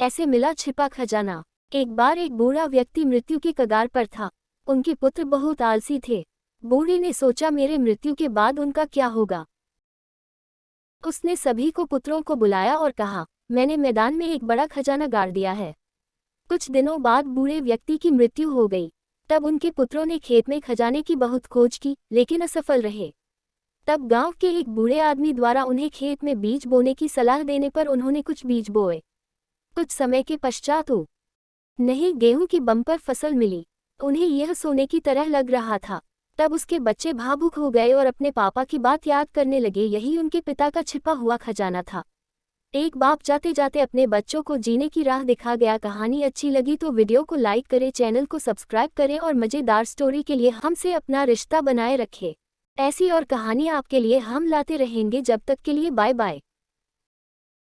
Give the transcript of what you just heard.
ऐसे मिला छिपा खजाना। एक बार एक बूढ़ा व्यक्ति मृत्यु की कगार पर था। उनके पुत्र बहुत आलसी थे। बूढ़े ने सोचा, मेरे मृत्यु के बाद उनका क्या होगा? उसने सभी को पुत्रों को बुलाया और कहा, मैंने मैदान में एक बड़ा खजाना गाड़ दिया है। कुछ दिनों बाद बूढ़े व्यक्ति की मृत्यु हो गई। तब उनके पुत्रों ने खेत में खजाने की बहुत खोज की, लेकिन असफल रहे। तब गाँव के एक बूढ़े आदमी द्वारा उन्हें खेत में बीज बोने की सलाह देने पर उन्होंने कुछ बीज बोए। कुछ समय के पश्चात हो नहीं गेहूँ की बम्पर फ़सल मिली। उन्हें यह सोने की तरह लग रहा था। तब उसके बच्चे भावुक हो गए और अपने पापा की बात याद करने लगे। यही उनके पिता का छिपा हुआ खजाना था। एक बाप जाते जाते अपने बच्चों को जीने की राह दिखा गया। कहानी अच्छी लगी तो वीडियो को लाइक करें, चैनल को सब्सक्राइब करें और मज़ेदार स्टोरी के लिए हमसे अपना रिश्ता बनाए रखें। ऐसी और कहानी आपके लिए हम लाते रहेंगे। जब तक के लिए बाय बाय